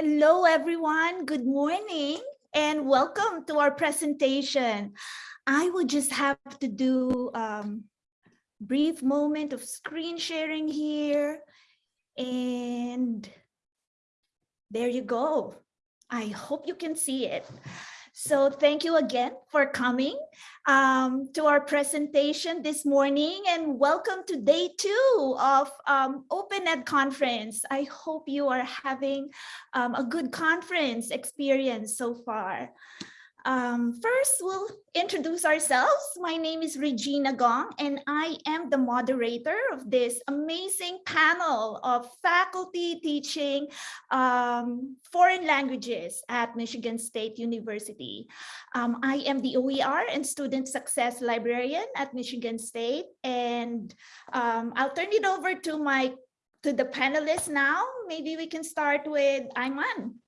Hello, everyone. Good morning and welcome to our presentation. I would just have to do um, brief moment of screen sharing here. And there you go. I hope you can see it. So thank you again for coming um, to our presentation this morning and welcome to day two of um, Open Ed conference. I hope you are having um, a good conference experience so far. Um, first, we'll introduce ourselves. My name is Regina Gong, and I am the moderator of this amazing panel of faculty teaching um, foreign languages at Michigan State University. Um, I am the OER and Student Success Librarian at Michigan State, and um, I'll turn it over to my to the panelists now. Maybe we can start with Ayman.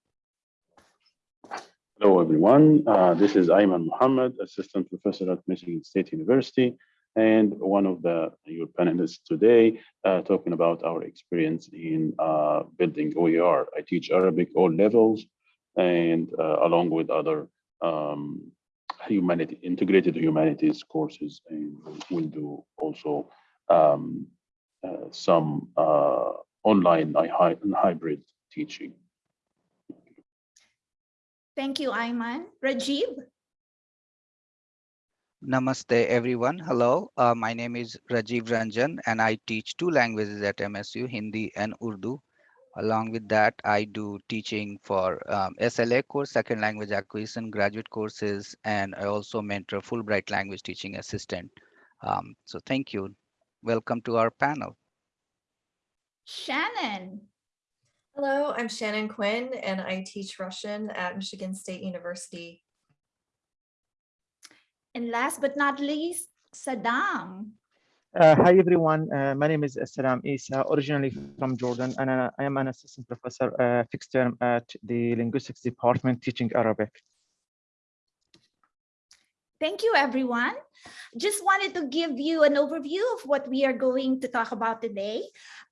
Hello, everyone. Uh, this is Ayman Muhammad, Assistant Professor at Michigan State University, and one of the your panelists today, uh, talking about our experience in uh, building OER. I teach Arabic all levels, and uh, along with other um, humanity integrated humanities courses, and we'll do also um, uh, some uh, online hybrid teaching. Thank you, Ayman. Rajiv? Namaste, everyone. Hello, uh, my name is Rajiv Ranjan, and I teach two languages at MSU, Hindi and Urdu. Along with that, I do teaching for um, SLA course, second language acquisition, graduate courses, and I also mentor Fulbright language teaching assistant. Um, so thank you. Welcome to our panel. Shannon. Hello, I'm Shannon Quinn and I teach Russian at Michigan State University. And last but not least, Saddam. Uh, hi everyone, uh, my name is Saddam Isa, originally from Jordan, and uh, I am an assistant professor uh, fixed term at the linguistics department teaching Arabic. Thank you, everyone. Just wanted to give you an overview of what we are going to talk about today.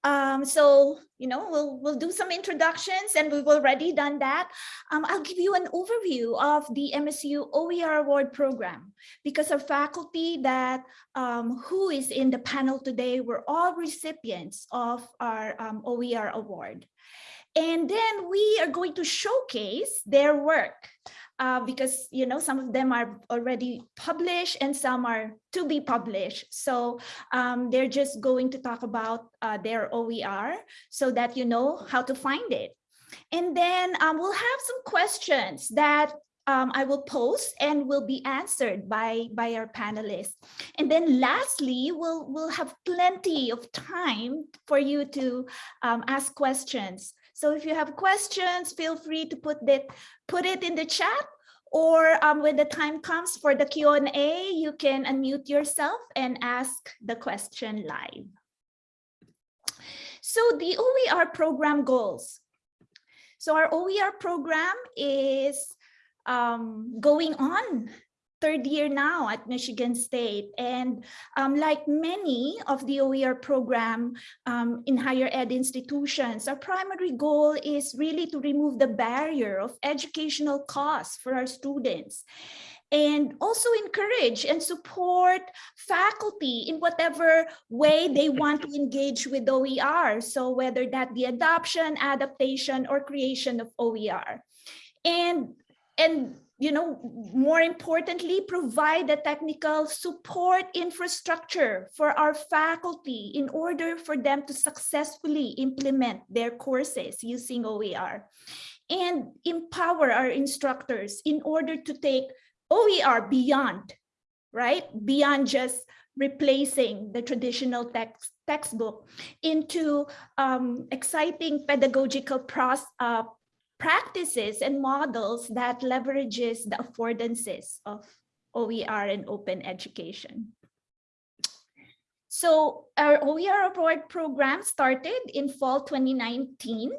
Um, so, you know, we'll, we'll do some introductions and we've already done that. Um, I'll give you an overview of the MSU OER Award program because our faculty that um, who is in the panel today were all recipients of our um, OER Award. And then we are going to showcase their work uh, because you know some of them are already published and some are to be published. So um, they're just going to talk about uh, their OER so that you know how to find it. And then um, we'll have some questions that um, I will post and will be answered by, by our panelists. And then lastly, we'll, we'll have plenty of time for you to um, ask questions. So if you have questions, feel free to put that put it in the chat or um, when the time comes for the Q&A, you can unmute yourself and ask the question live. So the OER program goals. So our OER program is um, going on third year now at Michigan State. And um, like many of the OER program um, in higher ed institutions, our primary goal is really to remove the barrier of educational costs for our students and also encourage and support faculty in whatever way they want to engage with OER. So whether that be adoption, adaptation, or creation of OER. And, and you know, more importantly, provide the technical support infrastructure for our faculty in order for them to successfully implement their courses using OER and empower our instructors in order to take OER beyond, right? Beyond just replacing the traditional text textbook into um, exciting pedagogical process, uh, practices and models that leverages the affordances of OER and open education. So our OER award program started in fall 2019.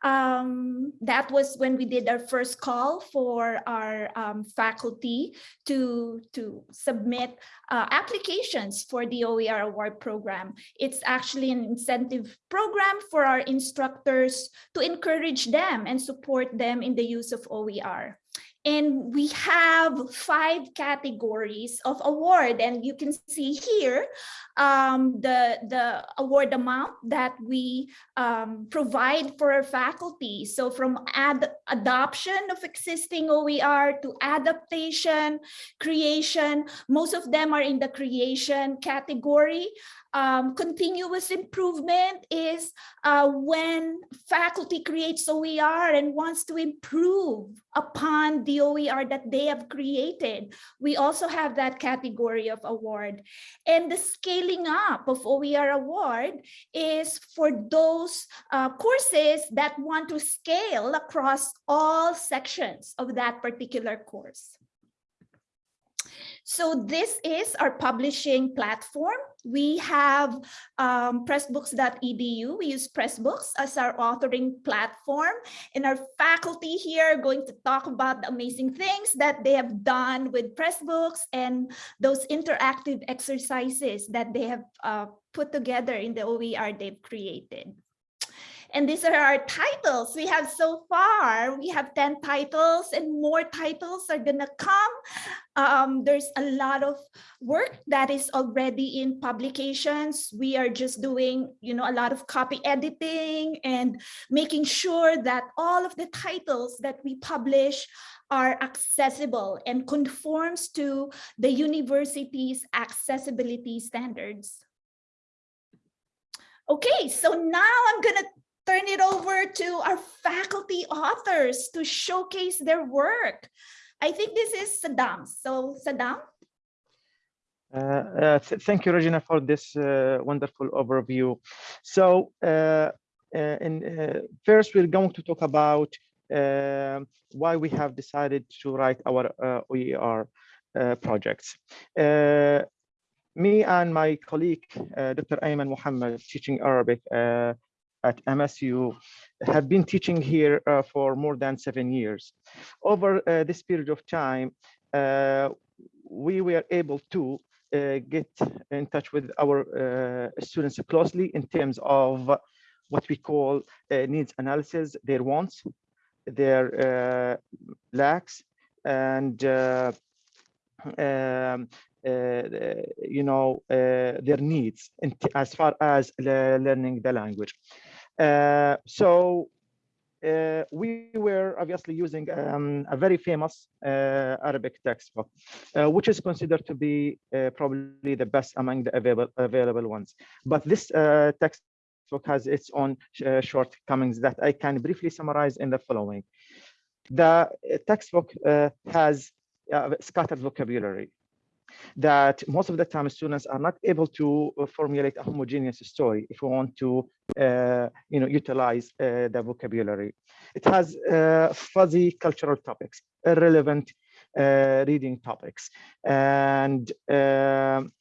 Um, that was when we did our first call for our um, faculty to, to submit uh, applications for the OER award program. It's actually an incentive program for our instructors to encourage them and support them in the use of OER. And we have five categories of award and you can see here um, the, the award amount that we um, provide for our faculty. So from ad adoption of existing OER to adaptation, creation, most of them are in the creation category. Um, continuous improvement is uh, when faculty creates OER and wants to improve upon the OER that they have created. We also have that category of award. And the scaling up of OER award is for those uh, courses that want to scale across all sections of that particular course. So this is our publishing platform. We have um, pressbooks.edu. We use Pressbooks as our authoring platform. And our faculty here are going to talk about the amazing things that they have done with Pressbooks and those interactive exercises that they have uh, put together in the OER they've created. And these are our titles we have so far. We have 10 titles and more titles are gonna come. Um, there's a lot of work that is already in publications. We are just doing, you know, a lot of copy editing and making sure that all of the titles that we publish are accessible and conforms to the university's accessibility standards. Okay, so now I'm gonna turn it over to our faculty authors to showcase their work. I think this is Saddam. So Saddam. Uh, uh, th thank you, Regina, for this uh, wonderful overview. So, uh, in, first, we're going to talk about why we have decided to write our OER projects. me and my colleague, Dr. Ayman Muhammad, teaching Arabic at MSU have been teaching here uh, for more than seven years. Over uh, this period of time, uh, we were able to uh, get in touch with our uh, students closely in terms of what we call uh, needs analysis, their wants, their lacks, and um, you know, their needs as far as learning the language. Uh, so uh, we were obviously using um, a very famous uh, Arabic textbook, uh, which is considered to be probably the best among the available available ones. But this textbook has its own shortcomings that I can briefly summarize in the following. The textbook has scattered vocabulary that most of the time students are not able to uh, formulate a homogeneous story if we want to uh, you know utilize uh, the vocabulary. It has uh, fuzzy cultural topics irrelevant uh, reading topics. And um,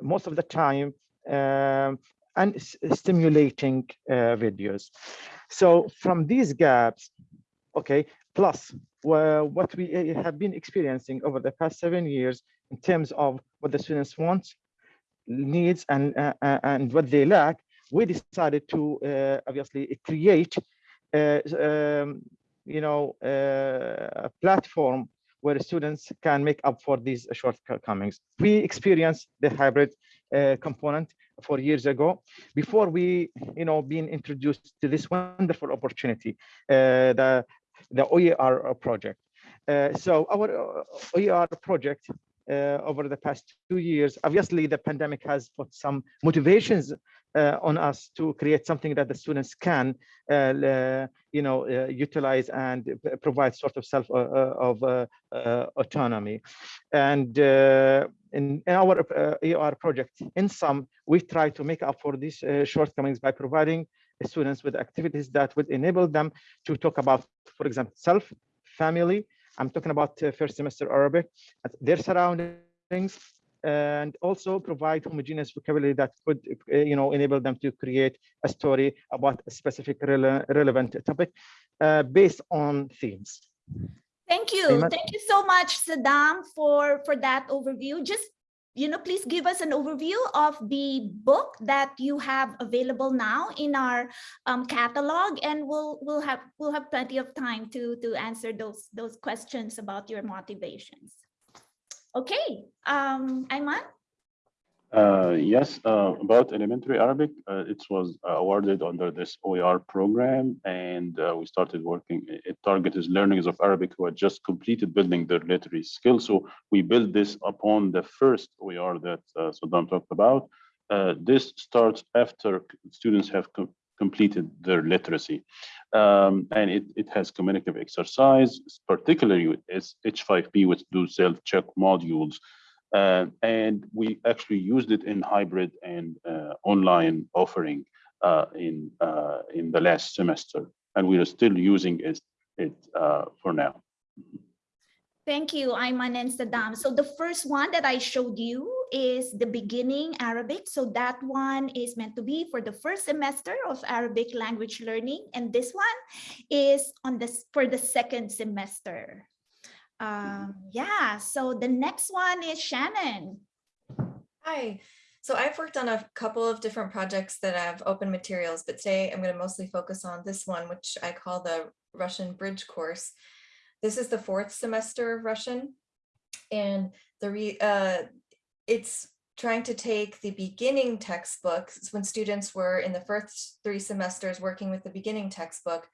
most of the time um, and stimulating uh, videos. So from these gaps okay plus what we have been experiencing over the past seven years in terms of what the students want, needs, and uh, uh, and what they lack, we decided to uh, obviously create, uh, um, you know, uh, a platform where students can make up for these shortcomings. We experienced the hybrid uh, component four years ago before we, you know, being introduced to this wonderful opportunity, the the OER project. so our OER project uh, over the past two years. Obviously, the pandemic has put some motivations uh, on us to create something that the students can, uh, you know, uh, utilize and provide sort of self uh, uh, of autonomy. And in, in, our AR project, in some, we try to make up for these shortcomings by providing students with activities that would enable them to talk about, for example, self, family, I'm talking about uh, first semester Arabic, their surroundings, and also provide homogeneous vocabulary that could, uh, you know, enable them to create a story about a specific rele relevant topic uh, based on themes. Thank you. Thank you so much, Saddam, for, for that overview. Just, you know, please give us an overview of the book that you have available now in our um, catalog, and we'll we'll have we'll have plenty of time to to answer those those questions about your motivations. Okay, um, Ayman. Uh, yes, uh, about elementary Arabic, uh, it was uh, awarded under this OER program, and uh, we started working. It targets learners of Arabic who had just completed building their literary skills. So we built this upon the first OER that uh, Saddam talked about. This starts after students have co- completed their literacy, um, and it, it has communicative exercise, particularly with H5P, which do self-check modules. Uh, and we actually used it in hybrid and uh, online offering uh, in uh, in the last semester, and we are still using it, it uh, for now. Thank you, Ayman and Saddam. So the first one that I showed you is the beginning Arabic. So that one is meant to be for the first semester of Arabic language learning. And this one is on this for the second semester. Um, yeah, so the next one is Shannon. Hi. So I've worked on a couple of different projects that have open materials, but today I'm going to mostly focus on this one, which I call the Russian Bridge course. This is the fourth semester of Russian. And the re, uh, it's trying to take the beginning textbooks when students were in the first three semesters working with the beginning textbook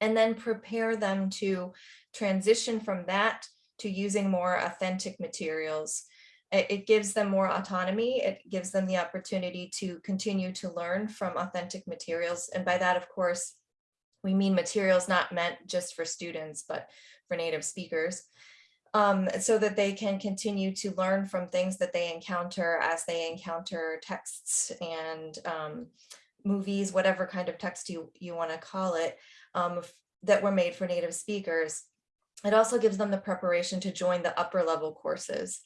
and then prepare them to transition from that to using more authentic materials. It, it gives them more autonomy. It gives them the opportunity to continue to learn from authentic materials. And by that, of course, we mean materials not meant just for students, but for native speakers. Um, so that they can continue to learn from things that they encounter as they encounter texts and um, movies, whatever kind of text you, you want to call it, um, that were made for native speakers. It also gives them the preparation to join the upper level courses.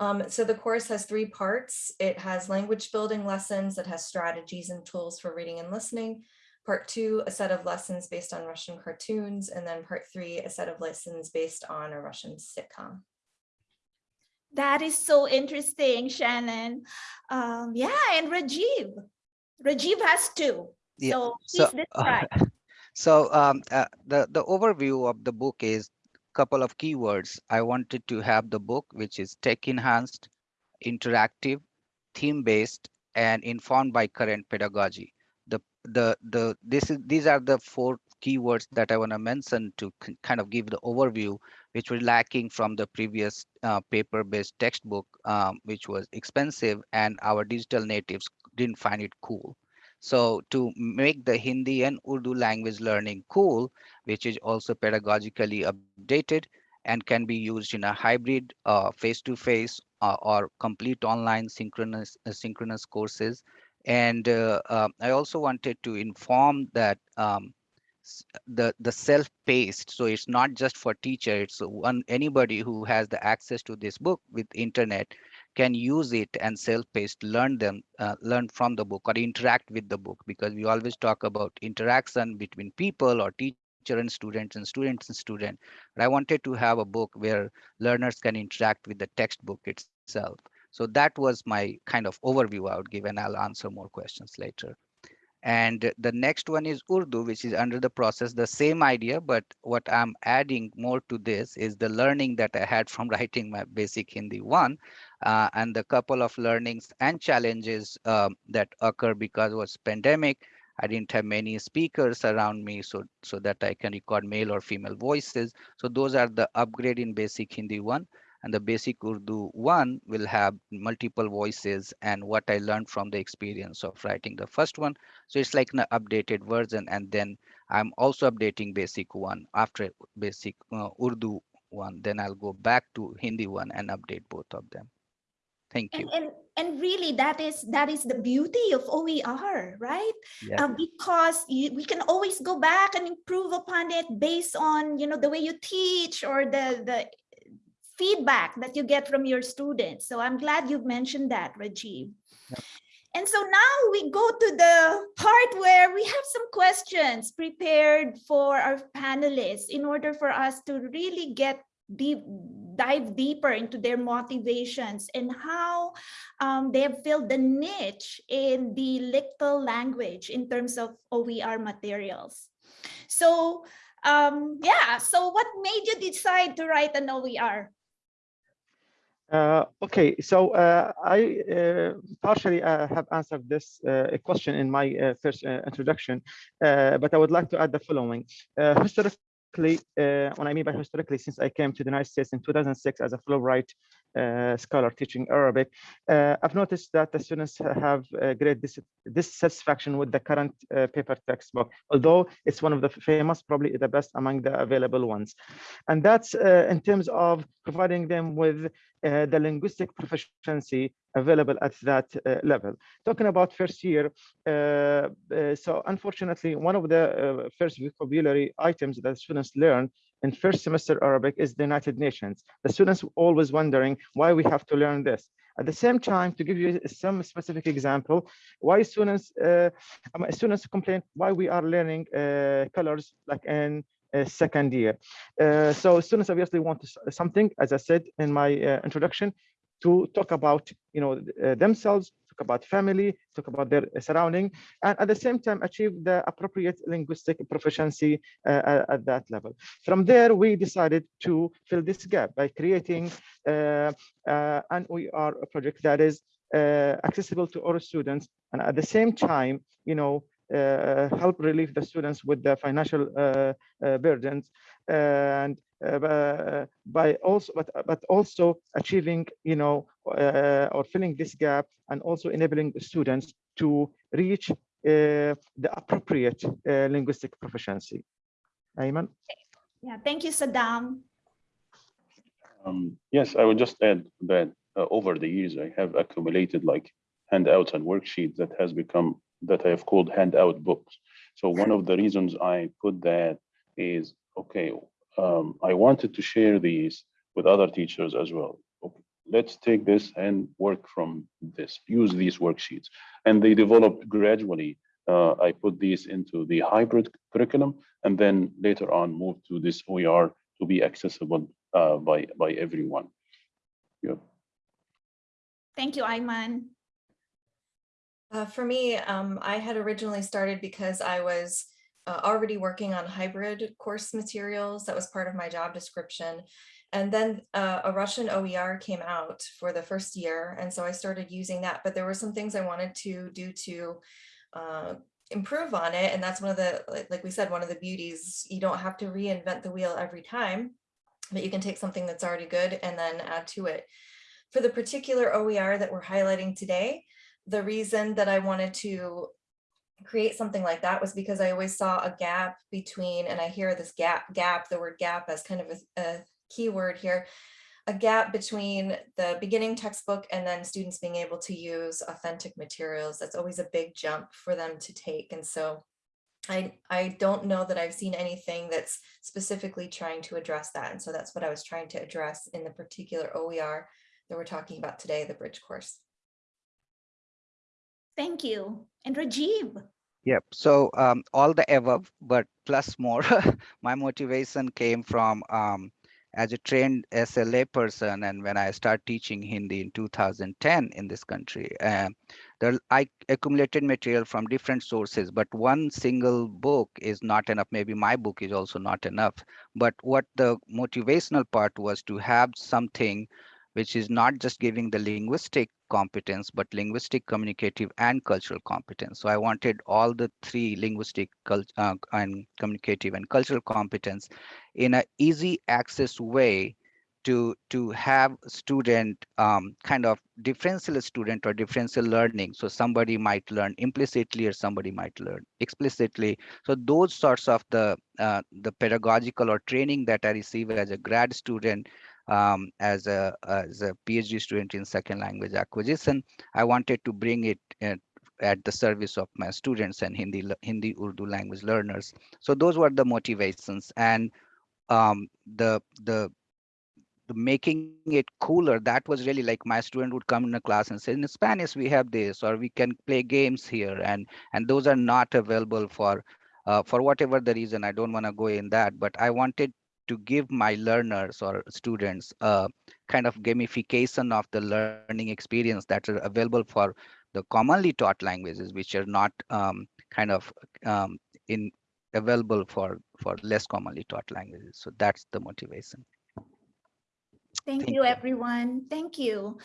Um, so the course has three parts. It has language building lessons, it has strategies and tools for reading and listening. Part two, a set of lessons based on Russian cartoons, and then part three, a set of lessons based on a Russian sitcom. That is so interesting, Shannon. Um, yeah, and Rajiv. Rajiv has two. Yeah, So so, please describe. So um, uh, the, the overview of the book is couple of keywords. I wanted to have the book, which is tech enhanced, interactive, theme based, and informed by current pedagogy. The the the this is these are the four keywords that I want to mention to kind of give the overview, which were lacking from the previous uh, paper-based textbook, um, which was expensive, and our digital natives didn't find it cool. So to make the Hindi and Urdu language learning cool, which is also pedagogically updated and can be used in a hybrid uh, face-to-face uh, or complete online synchronous uh, synchronous courses. And uh, uh, I also wanted to inform that um, the the self-paced, so it's not just for teacher, it's one anybody who has the access to this book with internet can use it and self-paced learn them uh, learn from the book or interact with the book. Because we always talk about interaction between people or teacher and students and students and student. But i wanted to have a book where learners can interact with the textbook itself. So that was my kind of overview i would give and i'll answer more questions later and the next one is Urdu, which is under the process, the same idea, but what I'm adding more to this is the learning that I had from writing my basic Hindi one, uh, and the couple of learnings and challenges um, that occur because it was pandemic. I didn't have many speakers around me, so so that I can record male or female voices. So those are the upgrade in basic Hindi one and the basic Urdu one will have multiple voices and what I learned from the experience of writing the first one. So it's like an updated version. And then I'm also updating basic one after basic uh, Urdu one. Then I'll go back to Hindi one and update both of them. Thank you. And, and and really that is that is the beauty of OER, right? Yeah. Uh, because you, we can always go back and improve upon it based on you know the way you teach or the the feedback that you get from your students. So I'm glad you've mentioned that, Rajiv. And so now we go to the part where we have some questions prepared for our panelists in order for us to really get deep, dive deeper into their motivations and how um, they have filled the niche in the LCTL language in terms of OER materials. So um, yeah, so what made you decide to write an OER? Uh, okay, so uh, I uh, partially uh, have answered this uh, question in my uh, first introduction, but I would like to add the following. historically, when I mean by historically, since I came to the United States in 2006 as a Fulbright scholar teaching Arabic, I've noticed that the students have great dis dissatisfaction with the current paper textbook, although it's one of the famous, probably the best among the available ones. And that's in terms of providing them with uh, the linguistic proficiency available at that uh, level. Talking about first year, uh, so unfortunately, one of the first vocabulary items that students learn in first semester Arabic is the United Nations. The students always wondering why we have to learn this. At the same time, to give you some specific example, why students uh, students complain why we are learning uh, colors like in second year. Uh, so students obviously want something, as I said in my uh, introduction, to talk about you know uh, themselves, talk about family, talk about their surrounding, and at the same time achieve the appropriate linguistic proficiency uh, at that level. From there, we decided to fill this gap by creating uh, uh, an OER project that is accessible to all students, and at the same time, you know, uh, help relieve the students with the financial uh, uh, burdens and by also but but also achieving you know or filling this gap and also enabling the students to reach the appropriate linguistic proficiency. Ayman? Yeah, thank you, Saddam. Um, yes, I would just add that uh, over the years, I have accumulated like handouts and worksheets that has become that I have called handout books. So one of the reasons I put that is, okay, um, I wanted to share these with other teachers as well. Okay, let's take this and work from this, use these worksheets. And they developed gradually. Uh, I put these into the hybrid curriculum and then later on moved to this OER to be accessible uh, by, by everyone. Yeah. Thank you, Ayman. Uh, for me, um, I had originally started because I was uh, already working on hybrid course materials. That was part of my job description. And then uh, a Russian OER came out for the first year. And so I started using that, but there were some things I wanted to do to uh, improve on it. And that's one of the, like we said, one of the beauties, you don't have to reinvent the wheel every time, but you can take something that's already good and then add to it. For the particular OER that we're highlighting today, the reason that I wanted to create something like that was because I always saw a gap between, and I hear this gap, gap, the word gap as kind of a, a keyword here, a gap between the beginning textbook and then students being able to use authentic materials. That's always a big jump for them to take. And so I, I don't know that I've seen anything that's specifically trying to address that. And so that's what I was trying to address in the particular OER that we're talking about today, the bridge course. Thank you. And Rajiv. Yep. So um, all the above, but plus more. my motivation came from um, as a trained SLA person, and when I started teaching Hindi in 2010 in this country, uh, there I accumulated material from different sources, but one single book is not enough. Maybe my book is also not enough. But what the motivational part was to have something which is not just giving the linguistic competence, but linguistic, communicative, and cultural competence. So I wanted all the three linguistic, uh, and communicative, and cultural competence in an easy access way to to have student um, kind of differential student or differential learning. So somebody might learn implicitly or somebody might learn explicitly. So those sorts of the uh, the pedagogical or training that I receive as a grad student um, as a as a PhD student in second language acquisition. I wanted to bring it at, at the service of my students and Hindi Hindi Urdu language learners. So those were the motivations and um, the the the making it cooler, that was really like my student would come in a class and say, in Spanish, we have this, or we can play games here. And, and those are not available for, uh, for whatever the reason, I don't want to go in that, but I wanted to give my learners or students a kind of gamification of the learning experience that are available for the commonly taught languages, which are not um, kind of um, in available for for less commonly taught languages. So that's the motivation. Thank Thank you, you. everyone. Thank you.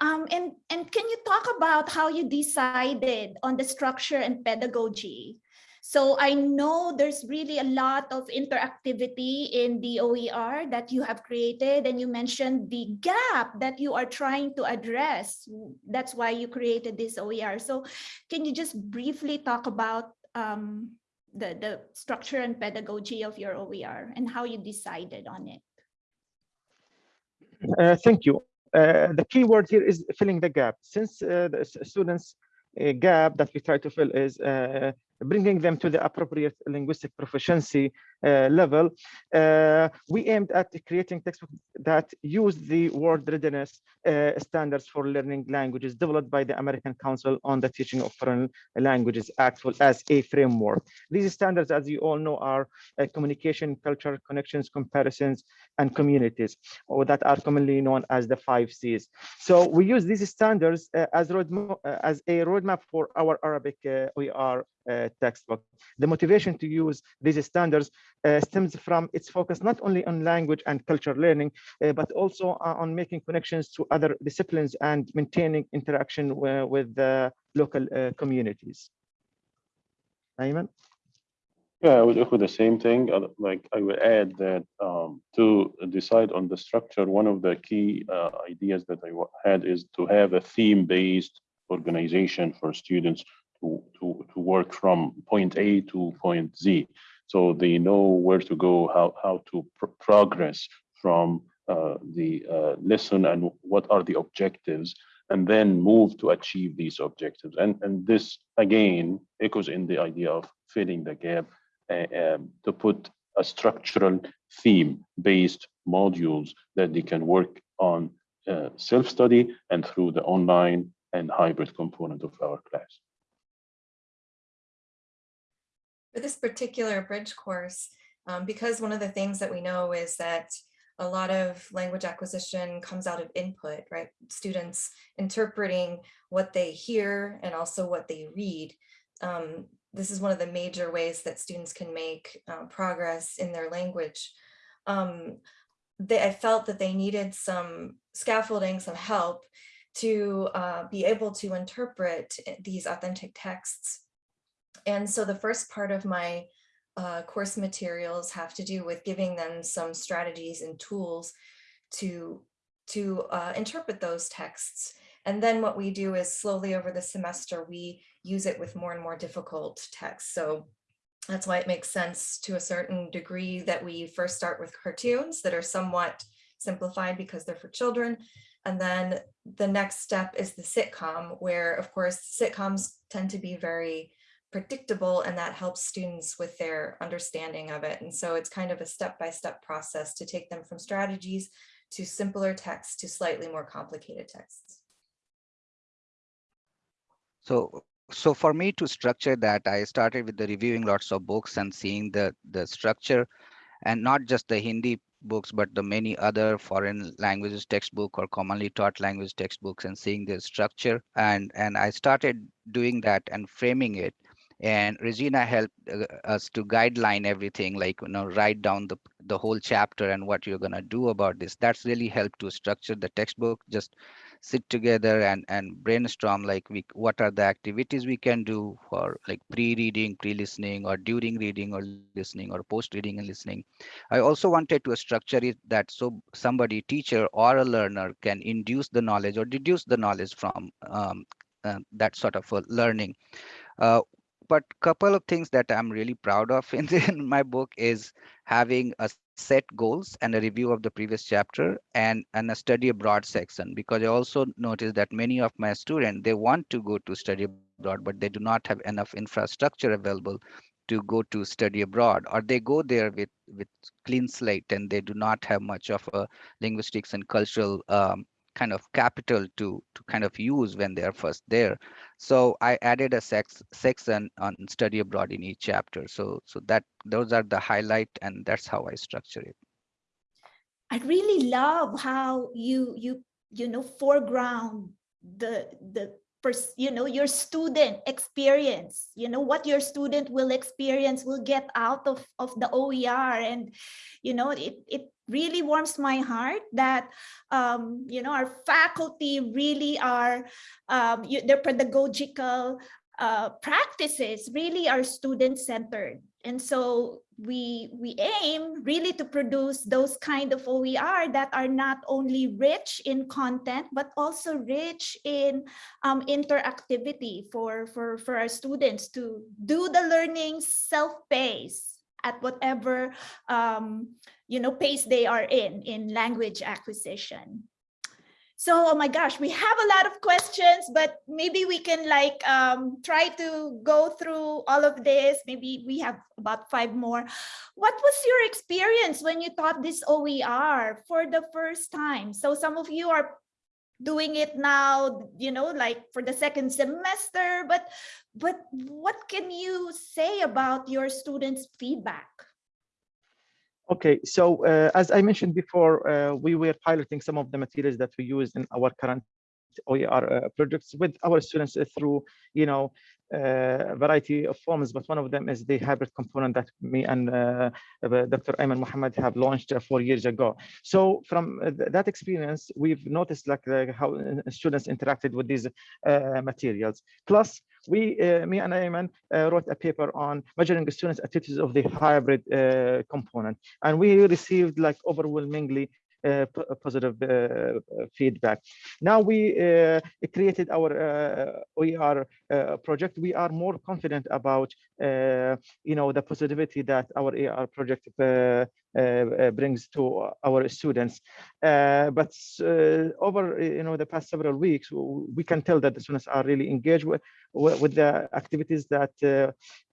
Um, and, and can you talk about how you decided on the structure and pedagogy? So I know there's really a lot of interactivity in the OER that you have created and you mentioned the gap that you are trying to address. That's why you created this OER. So can you just briefly talk about um, the, the structure and pedagogy of your OER and how you decided on it? Uh, thank you. Uh, the key word here is filling the gap. Since uh, the students' uh, gap that we try to fill is uh, bringing them to the appropriate linguistic proficiency level, uh, we aimed at creating textbooks that use the World-Readiness uh, standards for learning languages developed by the American Council on the Teaching of Foreign Languages Act as a framework. These standards, as you all know, are uh, communication, culture, connections, comparisons, and communities or that are commonly known as the five C's. So we use these standards uh, as roadmap uh, as a roadmap for our Arabic uh, OER uh, textbook. The motivation to use these standards uh, stems from its focus not only on language and culture learning, uh, but also uh, on making connections to other disciplines and maintaining interaction with the local uh, communities. Ayman? Yeah, I would echo the same thing. uh, Like I would add that um, to decide on the structure, one of the key uh, ideas that I had is to have a theme-based organization for students to, to, to work from point A to point Z. So they know where to go, how, how to pr- progress from uh, the uh, lesson and what are the objectives, and then move to achieve these objectives. And, and this, again, echoes in the idea of filling the gap uh, to put a structural theme-based modules that they can work on uh, self-study and through the online and hybrid component of our class. For this particular bridge course, um, because one of the things that we know is that a lot of language acquisition comes out of input, right? Students interpreting what they hear and also what they read. Um, this is one of the major ways that students can make uh, progress in their language. Um, they, I felt that they needed some scaffolding, some help to uh, be able to interpret eh, these authentic texts and so the first part of my uh, course materials have to do with giving them some strategies and tools to, to uh, interpret those texts. And then what we do is slowly over the semester, we use it with more and more difficult texts. So that's why it makes sense to a certain degree that we first start with cartoons that are somewhat simplified because they're for children. And then the next step is the sitcom, where of course sitcoms tend to be very predictable and that helps students with their understanding of it. And so it's kind of a step-by-step process to take them from strategies to simpler texts to slightly more complicated texts. So, so for me to structure that, I started with the reviewing lots of books and seeing the, the structure and not just the Hindi books, but the many other foreign languages textbook or commonly taught language textbooks and seeing the structure. And, and I started doing that and framing it. And Regina helped uh, us to guideline everything, like, you know, write down the, the whole chapter and what you're gonna do about this. That's really helped to structure the textbook, just sit together and, and brainstorm like we, what are the activities we can do for like pre-reading, pre-listening or during reading or listening or post-reading and listening. I also wanted to structure it that so somebody, teacher or a learner can induce the knowledge or deduce the knowledge from um, uh, that sort of learning. Uh, but couple of things that I'm really proud of in, the, in my book is having a set goals and a review of the previous chapter and, and a study abroad section because I also noticed that many of my students, they want to go to study abroad, but they do not have enough infrastructure available to go to study abroad or they go there with with clean slate and they do not have much of a linguistics and cultural um, kind of capital to to kind of use when they are first there. So i added a sex section on study abroad in each chapter. So so that those are the highlight and that's how i structure it. I really love how you you you know foreground the the you know your student experience you know what your student will experience will get out of of the OER and you know it it really warms my heart that um you know our faculty really are um you, their pedagogical uh, practices really are student centered and so we we aim really to produce those kind of OER that are not only rich in content but also rich in um, interactivity for for for our students to do the learning self-paced at whatever um, you know pace they are in in language acquisition. So, oh my gosh, we have a lot of questions, but maybe we can like um, try to go through all of this. Maybe we have about five more. What was your experience when you taught this OER for the first time? So some of you are doing it now, you know, like for the second semester, but but what can you say about your students' feedback? Okay, so uh, as I mentioned before, uh, we were piloting some of the materials that we use in our current OER uh, projects with our students uh, through, you know, uh, a variety of forms, but one of them is the hybrid component that me and uh, Dr. Ayman Muhammad have launched four years ago. So from that experience, we've noticed like how students interacted with these materials. Plus, we, uh, me and Ayman, uh, wrote a paper on measuring students' attitudes of the hybrid uh, component, and we received like overwhelmingly Uh, uh, positive uh, uh, feedback. Now we uh, created our OER project. We are more confident about, you know, the positivity that our AR project brings to our students. but over, you know, the past several weeks, we can tell that the students are really engaged with, with the activities that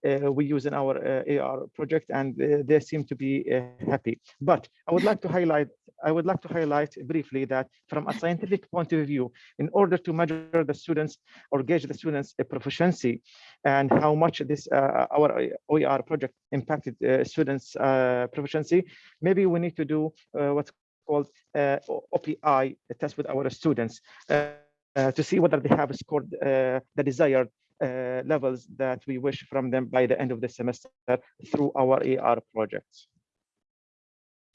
we use in our AR project, and they seem to be happy. But I would like to highlight I would like to highlight briefly that from a scientific point of view, in order to measure the students or gauge the students' proficiency and how much this uh, our OER project impacted uh, students' uh, proficiency, maybe we need to do uh, what's called uh, OPI test with our students to see whether they have scored the desired levels that we wish from them by the end of the semester through our AR projects.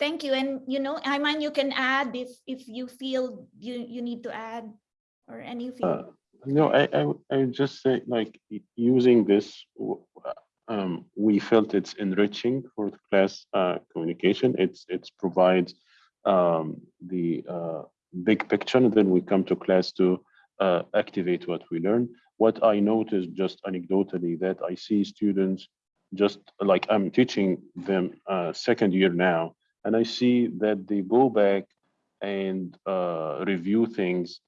Thank you. And you know, Ayman, you can add if if you feel you you need to add or anything. Uh, no, I, I I just say like using this, um, we felt it's enriching for class uh, communication. It's it's provides um, the uh, big picture, and then we come to class to uh, activate what we learn. What I noticed just anecdotally that I see students just like I'm teaching them uh, second year now, and I see that they go back and uh, review things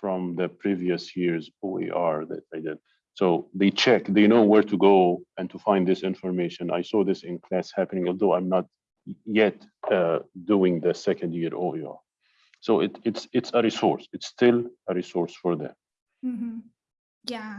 from the previous year's OER that I did. So they check, they know where to go and to find this information. I saw this in class happening, although I'm not yet uh, doing the second year OER. So it, it's it's a resource. It's still a resource for them. Mm -hmm. Yeah.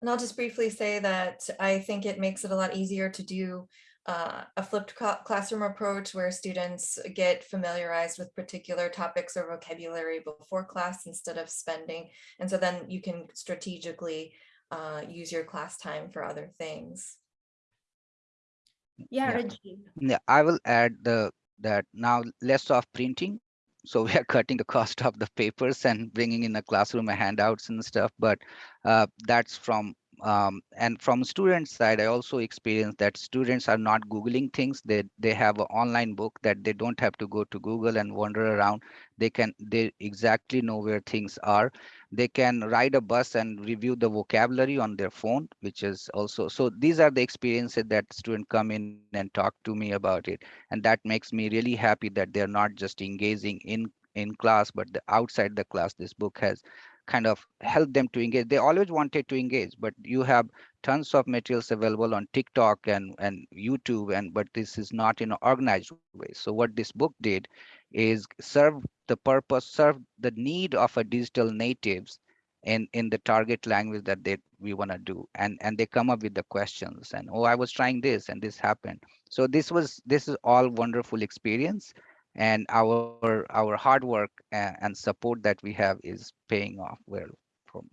And I'll just briefly say that I think it makes it a lot easier to do uh, a flipped classroom approach where students get familiarized with particular topics or vocabulary before class instead of spending. And so then you can strategically uh, use your class time for other things. Yeah, yeah. yeah, I will add the that now less of printing. So we are cutting the cost of the papers and bringing in the classroom handouts and stuff, but uh, that's from um, and from student side, I also experienced that students are not Googling things. They, they have an online book that they don't have to go to Google and wander around. They can, they exactly know where things are. They can ride a bus and review the vocabulary on their phone, which is also, so these are the experiences that students come in and talk to me about it. And that makes me really happy that they're not just engaging in in class, but the outside the class, this book has kind of help them to engage. They always wanted to engage, but you have tons of materials available on TikTok and, and YouTube, and but this is not in an organized way. So what this book did is serve the purpose, serve the need of a digital natives in, in the target language that they we want to do. And, and they come up with the questions and, oh, I was trying this and this happened. So this was this is all wonderful experience and our our hard work and, support that we have is paying off well from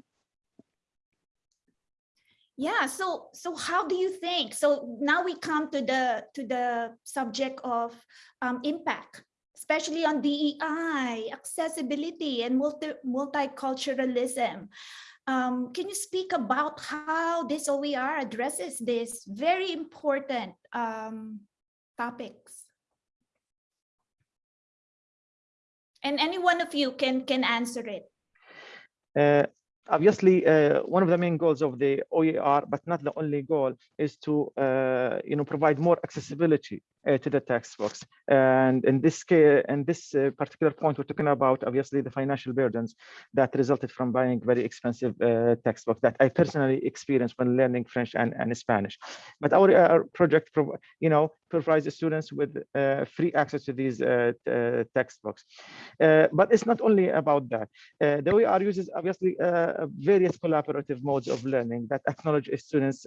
Yeah, so so how do you think? So now we come to the to the subject of um, impact, especially on DEI, accessibility, and multi multiculturalism. Um, can you speak about how this OER addresses this very important um, topics? And any one of you can can answer it. Uh, obviously, uh, one of the main goals of the OER, but not the only goal, is to uh, you know provide more accessibility uh, to the textbooks. And in this case, in this uh, particular point, we're talking about obviously the financial burdens that resulted from buying very expensive uh, textbooks that I personally experienced when learning French and, and Spanish. But our, our project, you know, provides students with uh, free access to these uh, uh, textbooks. but it's not only about that. the OER uses obviously various collaborative modes of learning that acknowledge a student's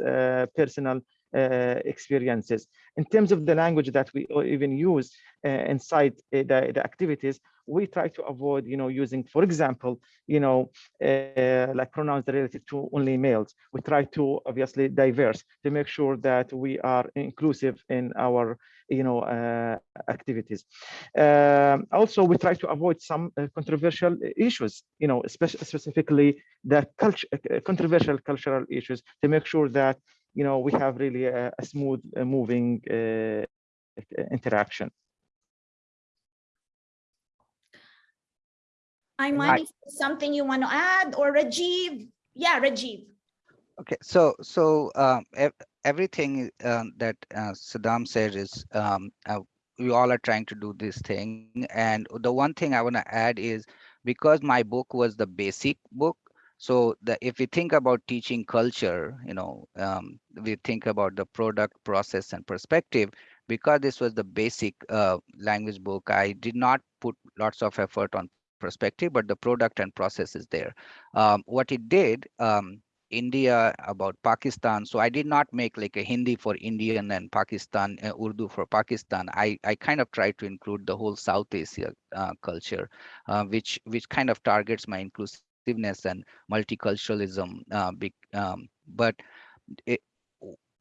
personal uh, experiences. In terms of the language that we even use uh, inside uh, the, the activities, we try to avoid, you know, using, for example, you know, like pronouns related to only males. We try to obviously diverse to make sure that we are inclusive in our, you know, uh, activities. Um, also, we try to avoid some uh, controversial issues, you know, especially specifically the culture, uh, controversial cultural issues to make sure that you know, we have really a, a smooth uh, moving uh, interaction. Ayman something you want to add or Rajiv? Yeah, Rajiv. Okay, so so um, ev everything um, that uh, Saddam said is um, uh, we all are trying to do this thing. And the one thing I want to add is because my book was the basic book, so the, if we think about teaching culture, you know, um, we think about the product, process, and perspective. Because this was the basic uh, language book, I did not put lots of effort on perspective, but the product and process is there. Um, what it did, um, India about Pakistan. So I did not make like a Hindi for Indian and Pakistan, uh, Urdu for Pakistan. I, I kind of tried to include the whole South Asia uh, culture, uh, which which kind of targets my inclusive inclusiveness and multiculturalism. Uh, big, um, but it,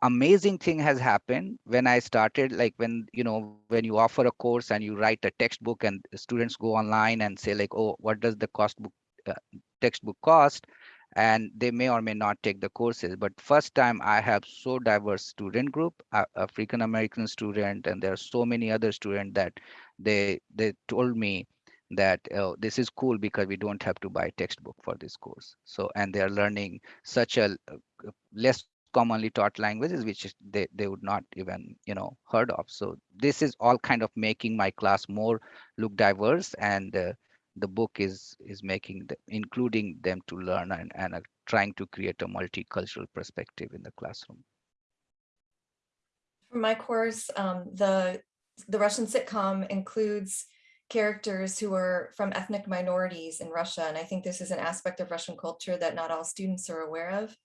amazing thing has happened when I started, like when, you know, when you offer a course and you write a textbook and students go online and say like, oh, what does the cost book uh, textbook cost? And they may or may not take the courses. But first time I have so diverse student group, uh, African American student, and there are so many other students that they they told me that oh, this is cool because we don't have to buy textbook for this course. So, and they are learning such a uh, less commonly taught languages, which they, they would not even, you know, heard of. So this is all kind of making my class more look diverse and uh, the book is is making the, including them to learn and, and uh, trying to create a multicultural perspective in the classroom. For my course, um, the the Russian sitcom includes characters who are from ethnic minorities in Russia. And I think this is an aspect of Russian culture that not all students are aware of.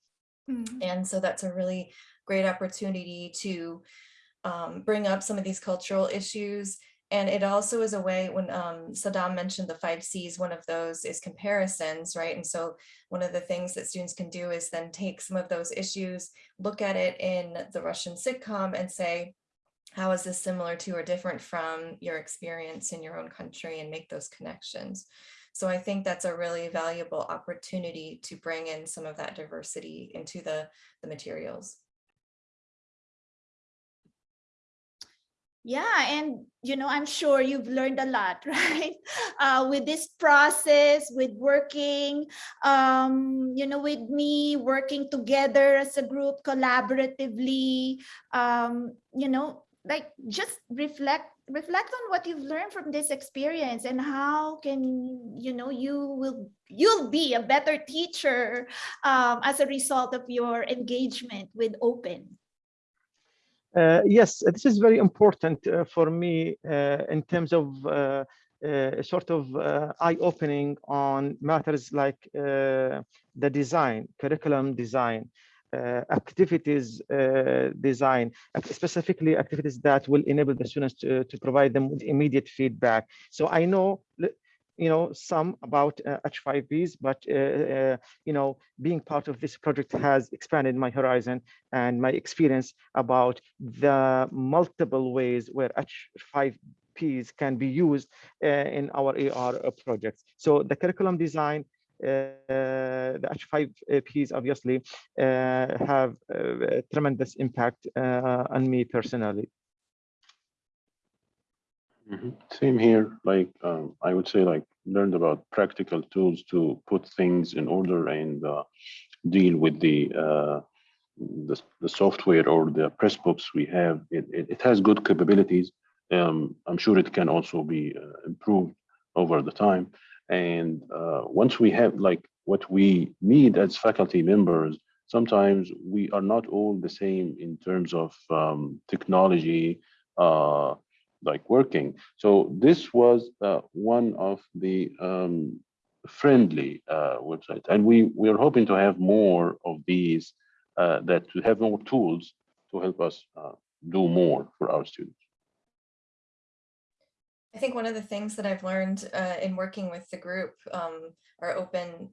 Mm. And so that's a really great opportunity to um, bring up some of these cultural issues. And it also is a way when um, Saddam mentioned the five C's, one of those is comparisons, right? And so one of the things that students can do is then take some of those issues, look at it in the Russian sitcom and say, how is this similar to or different from your experience in your own country and make those connections. So I think that's a really valuable opportunity to bring in some of that diversity into the, the materials. Yeah, and you know, I'm sure you've learned a lot, right? Uh, with this process, with working, um, you know, with me working together as a group collaboratively, um, you know, like just reflect reflect on what you've learned from this experience and how can you know you will you'll be a better teacher um, as a result of your engagement with open. Uh, yes, this is very important uh, for me uh, in terms of uh, uh, sort of uh, eye-opening on matters like the design, curriculum design, activities uh, design, specifically activities that will enable the students to, to provide them with immediate feedback. So I know, you know, some about uh, H5Ps, but uh, uh, you know, being part of this project has expanded my horizon and my experience about the multiple ways where H5Ps can be used uh, in our OER uh, projects. So the curriculum design, uh, the H5Ps obviously uh, have uh, tremendous impact uh, on me personally. Mhm. Same here, like, um, I would say like learned about practical tools to put things in order and uh, deal with the, uh, the, the software or the Pressbooks we have. It, it, it has good capabilities. Um, I'm sure it can also be uh, improved over the time. And uh, once we have like what we need as faculty members, sometimes we are not all the same in terms of um, technology, uh, like working. So this was uh, one of the um, friendly uh, websites, and we we are hoping to have more of these uh, that to have more tools to help us uh, do more for our students. I think one of the things that I've learned uh, in working with the group, um, our open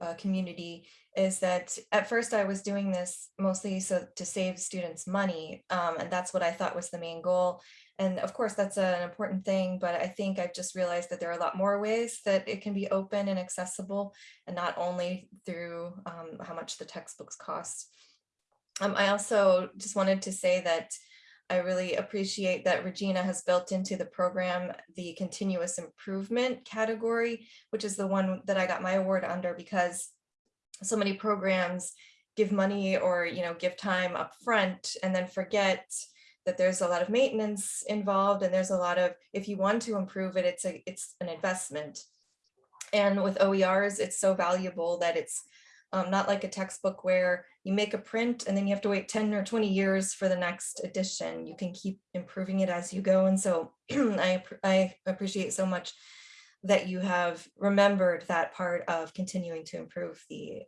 uh, community, is that at first I was doing this mostly so to save students money, um, and that's what I thought was the main goal. And of course, that's an important thing, but I think I've just realized that there are a lot more ways that it can be open and accessible, and not only through um, how much the textbooks cost. Um, I also just wanted to say that I really appreciate that Regina has built into the program the continuous improvement category, which is the one that I got my award under because so many programs give money or you know give time up front and then forget that there's a lot of maintenance involved and there's a lot of if you want to improve it it's a it's an investment. And with OERs it's so valuable that it's um, not like a textbook where you make a print and then you have to wait 10 or 20 years for the next edition. You can keep improving it as you go. And so I, I appreciate so much that you have remembered that part of continuing to improve the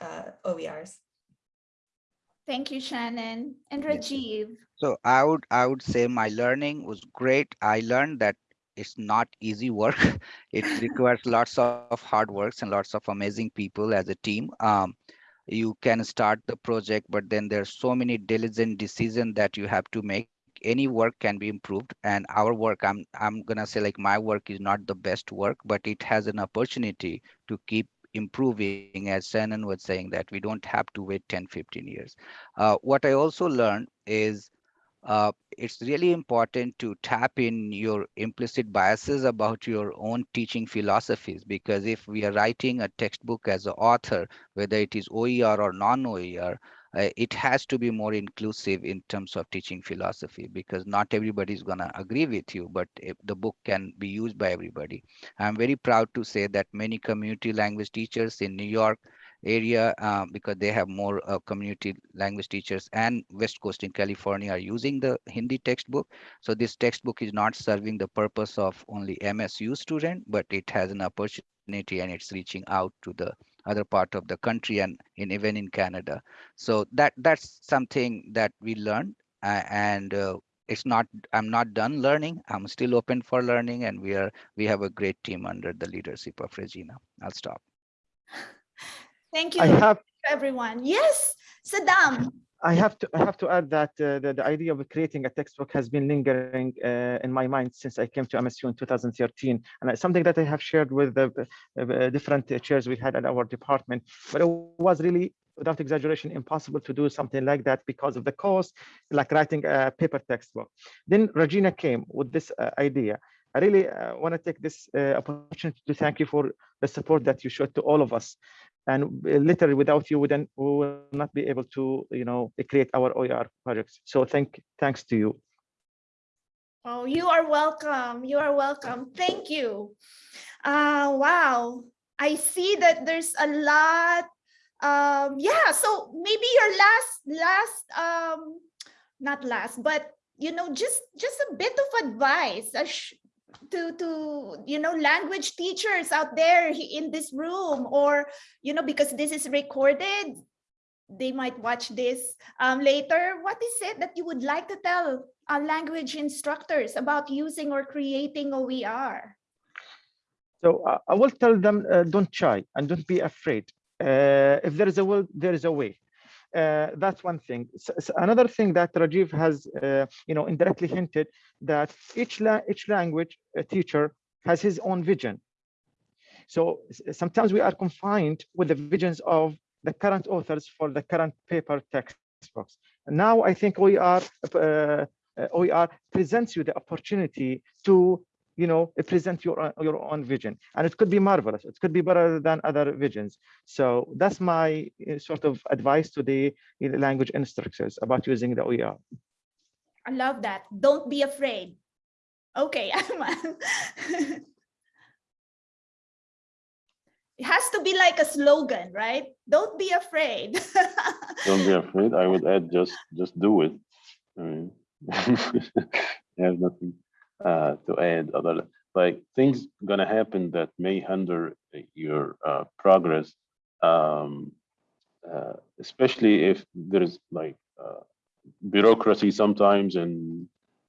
uh, OERs. thank you shannon and Yeah. rajiv So I would I would say my learning was great. I learned that it's not easy work. It requires lots of hard works and lots of amazing people as a team. Um, you can start the project, but then there's so many diligent decisions that you have to make. Any work can be improved, and our work, I'm I'm gonna say like my work is not the best work, but it has an opportunity to keep improving as Shannon was saying that we don't have to wait 10, 15 years. Uh, what I also learned is uh, it's really important to tap in your implicit biases about your own teaching philosophies because if we are writing a textbook as an author, whether it is OER or non-OER, uh, it has to be more inclusive in terms of teaching philosophy because not everybody is going to agree with you, but if the book can be used by everybody. I'm very proud to say that many community language teachers in New York area uh, because they have more uh, community language teachers and west coast in california are using the hindi textbook. So this textbook is not serving the purpose of only msu student but it has an opportunity and it's reaching out to the other part of the country and in even in canada. So that that's something that we learned uh, and uh, it's not i'm not done learning. I'm still open for learning and we are we have a great team under the leadership of regina. I'll stop thank you I have everyone yes saddam I have to I have to add that uh, the, the idea of creating a textbook has been lingering uh, in my mind since I came to MSU in 2013, and it's something that I have shared with the uh, different chairs we had at our department. But it was really, without exaggeration, impossible to do something like that because of the cost, like writing a paper textbook. Then Regina came with this uh, idea. I really uh, want to take this uh, opportunity to thank you for the support that you showed to all of us and uh, literally without you we then we will not be able to you know create our OER projects so thank thanks to you Oh, you are welcome. You are welcome. Thank you. Uh, wow. I see that there's a lot. Um, yeah, so maybe your last, last, um, not last, but you know, just just a bit of advice sh- to to you know language teachers out there in this room, or you know, because this is recorded, they might watch this um, later. What is it that you would like to tell uh, language instructors about using or creating OER? So uh, I will tell them, uh, don't shy and don't be afraid. Uh, if there is a will, there is a way. Uh, that's one thing. S- s- another thing that Rajiv has, uh, you know, indirectly hinted that each la each language uh, teacher has his own vision. So sometimes we are confined with the visions of the current authors for the current paper textbooks. Now I think are uh, uh, OER presents you the opportunity to you know present your your own vision and it could be marvelous it could be better than other visions so that's my uh, sort of advice to the uh, language instructors about using the oer I love that. Don't be afraid. Okay, It has to be like a slogan, right? Don't be afraid. Don't be afraid. I would add just just do it. I mean, I have nothing uh, to add other like things gonna happen that may hinder your uh, progress, um, uh, especially if there's like uh, bureaucracy sometimes and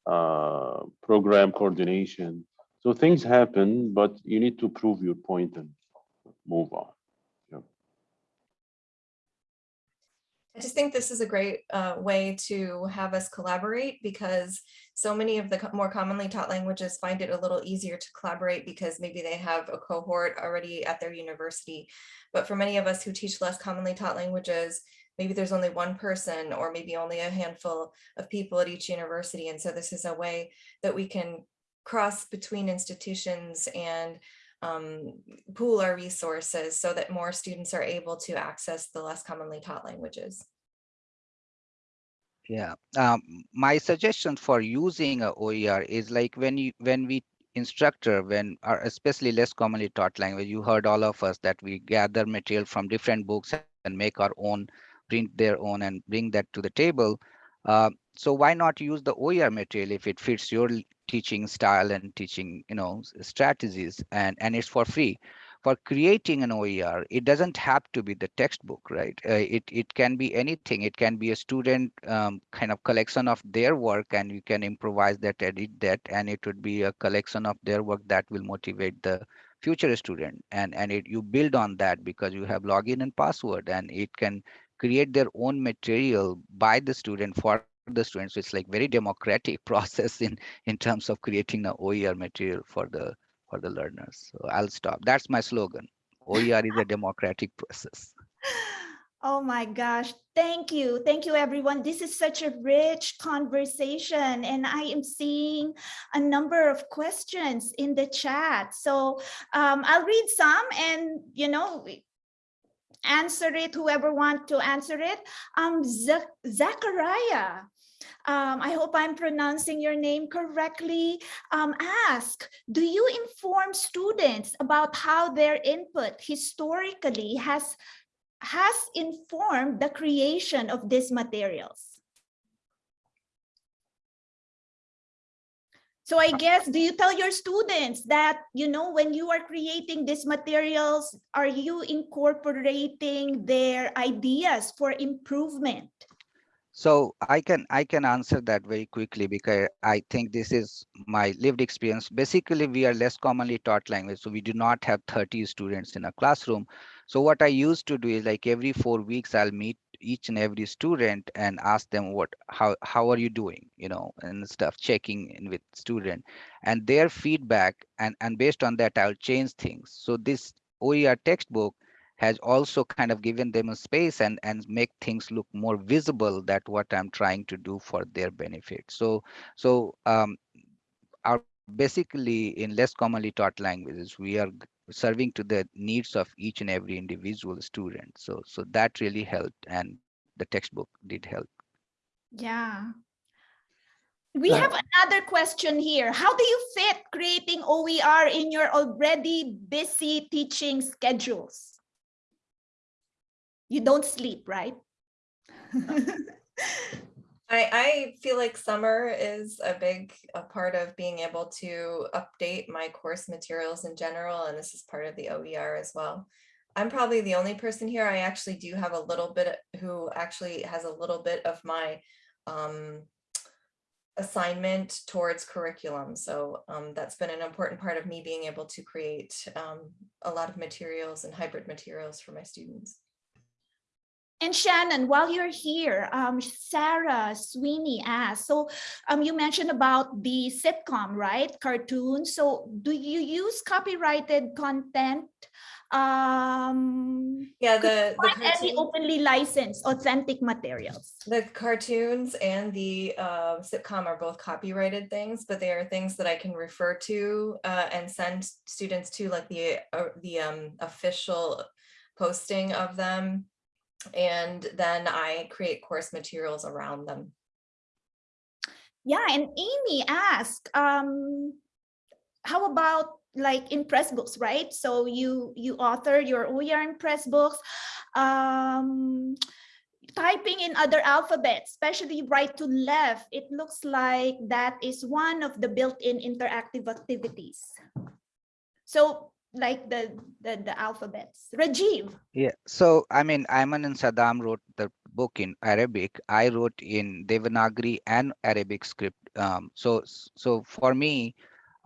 uh, program coordination. So things happen, but you need to prove your point and move on. I just think this is a great uh, way to have us collaborate because so many of the co- more commonly taught languages find it a little easier to collaborate because maybe they have a cohort already at their university. But for many of us who teach less commonly taught languages, maybe there's only one person or maybe only a handful of people at each university. And so this is a way that we can cross between institutions and um, pool our resources so that more students are able to access the less commonly taught languages. Yeah, um, my suggestion for using a OER is like when you when we instructor when are especially less commonly taught language you heard all of us that we gather material from different books and make our own print their own and bring that to the table uh, so why not use the OER material if it fits your teaching style and teaching you know strategies and and it's for free for creating an OER, it doesn't have to be the textbook, right? Uh, it it can be anything. It can be a student um, kind of collection of their work, and you can improvise that, edit that, and it would be a collection of their work that will motivate the future student. And and it you build on that because you have login and password, and it can create their own material by the student for the students. So it's like very democratic process in in terms of creating the OER material for the for the learners. So I'll stop. That's my slogan. OER is a democratic process. Oh my gosh. Thank you. Thank you, everyone. This is such a rich conversation, and I am seeing a number of questions in the chat. So um, I'll read some and, you know, answer it, whoever want to answer it. Um, Zach- Zachariah, um, I hope I'm pronouncing your name correctly. Um, ask, do you inform students about how their input historically has has informed the creation of these materials? So I guess, do you tell your students that, you know, when you are creating these materials, are you incorporating their ideas for improvement? So I can I can answer that very quickly because I think this is my lived experience. Basically, we are less commonly taught language, so we do not have 30 students in a classroom. So what I used to do is like every four weeks, I'll meet each and every student and ask them what how how are you doing, you know, and stuff, checking in with student and their feedback, and and based on that, I'll change things. So this OER textbook has also kind of given them a space and and make things look more visible that what i'm trying to do for their benefit so so um our basically in less commonly taught languages we are serving to the needs of each and every individual student so so that really helped and the textbook did help Yeah. We have another question here. How do you fit creating OER in your already busy teaching schedules? You don't sleep, right? I, I feel like summer is a big a part of being able to update my course materials in general, and this is part of the OER as well. I'm probably the only person here. I actually do have a little bit who actually has a little bit of my um, assignment towards curriculum. So um, that's been an important part of me being able to create um, a lot of materials and hybrid materials for my students. And Shannon, while you're here, um, Sarah Sweeney asked, so um, you mentioned about the sitcom, right? Cartoon. So do you use copyrighted content? Um, Yeah, the, the, find any openly licensed authentic materials? the cartoons and the uh, sitcom are both copyrighted things, but they are things that I can refer to uh, and send students to like the, uh, the um, official posting of them. And then I create course materials around them. Yeah, and Amy asked, um, how about like in Pressbooks, right? So you you authored your OER in Pressbooks. Um, typing in other alphabets, especially right to left, it looks like that is one of the built-in interactive activities. So like the, the, the alphabets. Rajiv, Yeah, so I mean, Ayman and Saddam wrote the book in Arabic. I wrote in Devanagari and Arabic script. Um, so, so for me,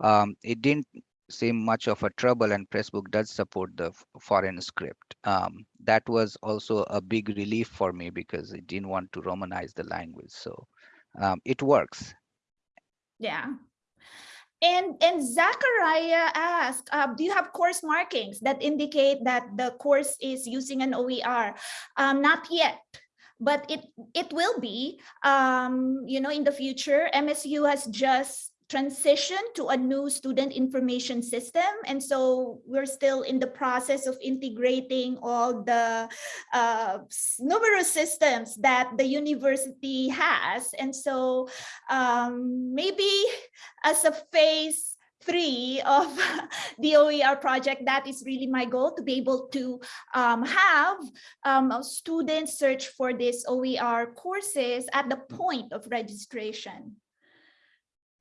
um, it didn't seem much of a trouble, and Pressbook does support the foreign script. Um, that was also a big relief for me because it didn't want to Romanize the language. So, um, it works. Yeah. And and Zachariah asked, uh, do you have course markings that indicate that the course is using an OER? Um, not yet, but it it will be. Um, you know, in the future, MSU has just transitioned to a new student information system, and so we're still in the process of integrating all the uh, numerous systems that the university has, and so um, maybe as a phase three of the OER project, that is really my goal to be able to um, have um, students search for these OER courses at the point of registration.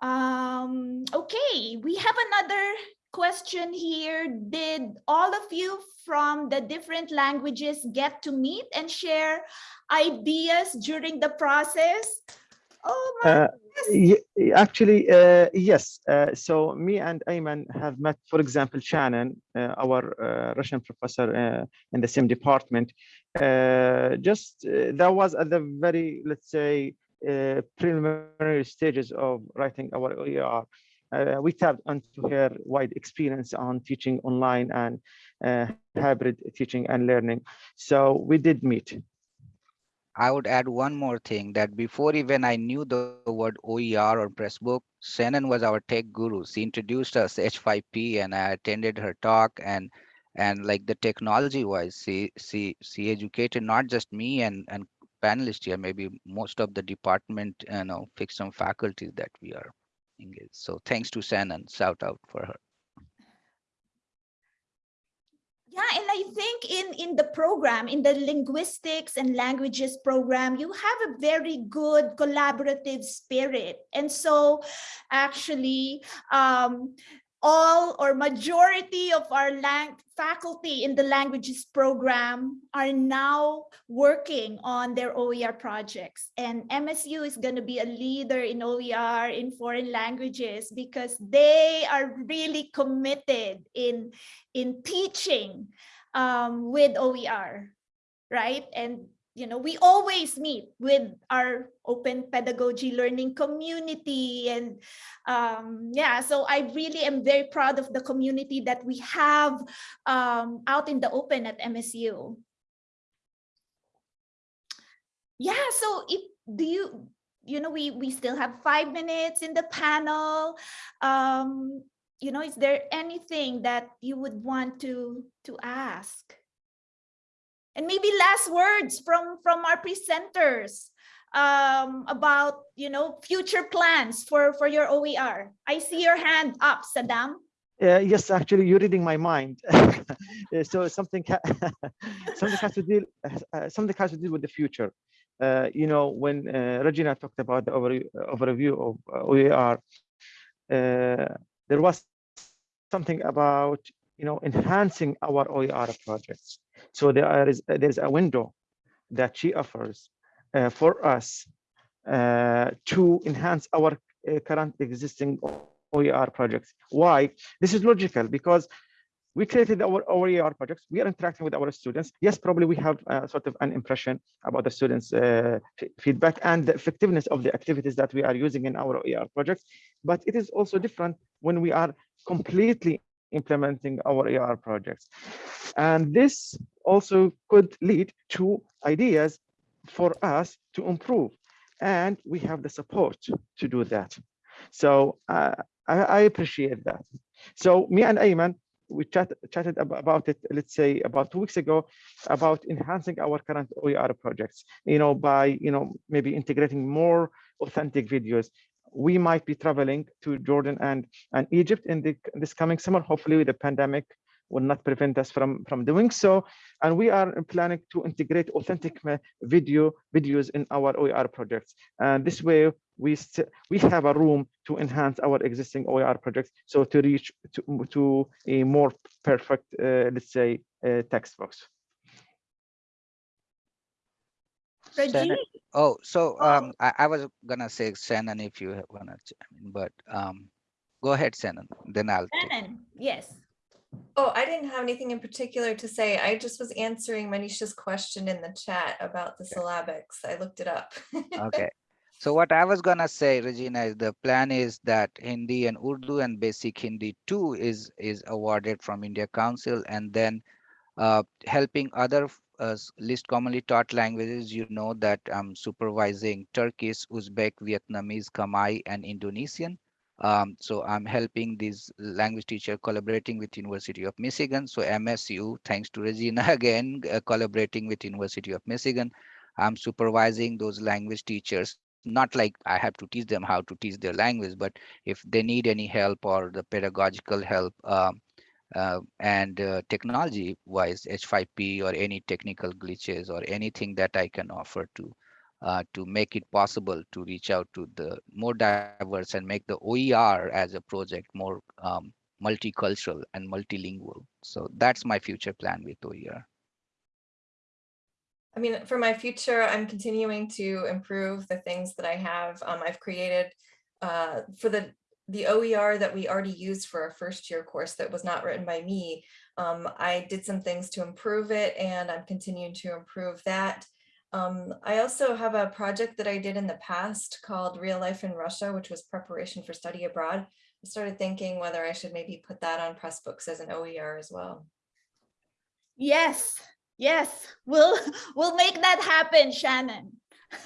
Um, okay, we have another question here. Did all of you from the different languages get to meet and share ideas during the process? Oh my Uh, goodness. Actually, uh, yes. Uh, so me and Ayman have met, for example, Shannon, uh, our uh, Russian professor uh, in the same department. Uh, just uh, that was at the very, let's say, uh, preliminary stages of writing our OER. Uh, we tapped into her wide experience on teaching online and uh, hybrid teaching and learning. So we did meet. I would add one more thing that before even I knew the word OER or Pressbook, Shannon was our tech guru. She introduced us H5P and I attended her talk and and like the technology wise, she she she educated not just me and and panelists here, maybe most of the department, you know, fixed some faculties that we are engaged. So thanks to Shannon, shout out for her. Yeah, and I think in, in the program, in the linguistics and languages program, you have a very good collaborative spirit. And so actually, um, all or majority of our faculty in the languages program are now working on their OER projects. And MSU is going to be a leader in OER in foreign languages because they are really committed in in teaching um, with OER, right? And you know, we always meet with our open pedagogy learning community and um, yeah, so I really am very proud of the community that we have um, out in the open at MSU. Yeah, so if do you, you know, we we still have five minutes in the panel. Um, you know, is there anything that you would want to to ask? And maybe last words from from our presenters. um, about, you know, future plans for, for your OER. I see your hand up, Saddam. Uh, yes, actually, you're reading my mind. Uh, so something something has to deal uh, something has to do with the future. Uh, you know, when uh, Regina talked about the over, overview of uh, OER, uh, there was something about you know enhancing our OER projects. So there is there's a window that she offers uh, for us uh, to enhance our uh, current existing OER projects. Why? This is logical because we created our OER projects. We are interacting with our students. Yes, probably we have uh, sort of an impression about the students' uh, feedback and the effectiveness of the activities that we are using in our OER projects. But it is also different when we are completely implementing our OER projects. And this also could lead to ideas for us to improve. And we have the support to do that. So uh, I, I appreciate that. So me and Ayman, we chat, chatted about it, let's say about two weeks ago, about enhancing our current OER projects, you know, by, you know, maybe integrating more authentic videos. We might be traveling to Jordan and, and Egypt in the, this coming summer. Hopefully the pandemic will not prevent us from, from doing so. And we are planning to integrate authentic video videos in our OER projects. And this way we we have a room to enhance our existing OER projects. So to reach to, to a more perfect, uh, let's say, uh, text box. Shannon- Rajiv, Oh, so Oh. um, I, I was gonna say Shannon if you wanna, ch- but um, go ahead, Shannon. Then I'll. take- Shannon, yes. Oh, I didn't have anything in particular to say. I just was answering Manisha's question in the chat about the syllabics. I looked it up. Okay. So what I was gonna say, Regina, is the plan is that Hindi and Urdu and Basic Hindi too is is awarded from India Council, and then uh, helping other f- uh, least commonly taught languages. You know that I'm supervising Turkish, Uzbek, Vietnamese, Khmer, and Indonesian. Um, so I'm helping these language teacher collaborating with University of Michigan. So MSU, thanks to Regina again, uh, collaborating with University of Michigan. I'm supervising those language teachers not like I have to teach them how to teach their language, but if they need any help or the pedagogical help um, uh, and uh, technology wise, H5P or any technical glitches or anything that I can offer to uh, to make it possible to reach out to the more diverse and make the OER as a project more um, multicultural and multilingual. So that's my future plan with OER. I mean, for my future, I'm continuing to improve the things that I have. Um, I've created uh, for the the OER that we already used for our first year course that was not written by me. Um, I did some things to improve it and I'm continuing to improve that. Um, I also have a project that I did in the past called Real Life in Russia, which was preparation for study abroad. I started thinking whether I should maybe put that on Pressbooks as an OER as well. Yes, yes, we'll we'll make that happen, Shannon.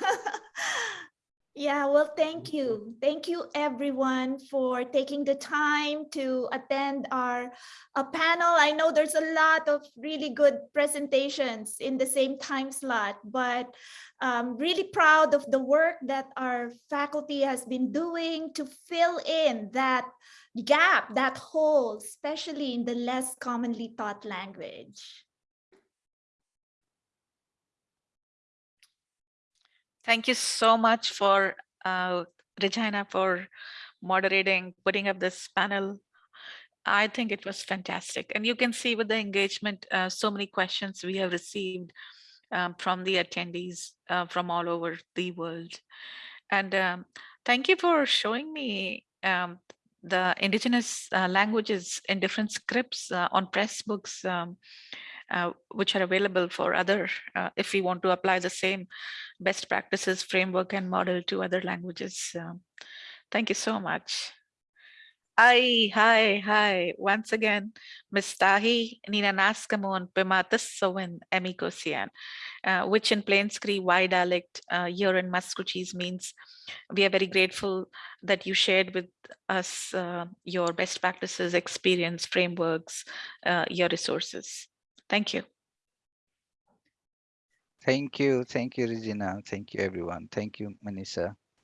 Yeah, well, thank you. Thank you, everyone, for taking the time to attend our uh, panel. I know there's a lot of really good presentations in the same time slot, but I'm really proud of the work that our faculty has been doing to fill in that gap, that hole, especially in the less commonly taught language. Thank you so much for uh, Regina for moderating, putting up this panel. I think it was fantastic. And you can see with the engagement, uh, so many questions we have received um, from the attendees uh, from all over the world. And um, thank you for showing me um, the indigenous uh, languages in different scripts uh, on Pressbooks, um, uh, which are available for other, uh, if we want to apply the same best practices framework and model to other languages. Um, thank you so much. Hi, hi, hi. Once again, Ms. Tahi Ninanaskamon Pimatas Sowen Emikosian, uh, which in Plains Cree Y dialect uh, here in Musqueam means we are very grateful that you shared with us uh, your best practices, experience, frameworks, uh, your resources. Thank you. Thank you. Thank you, Regina. Thank you, everyone. Thank you, Manisa.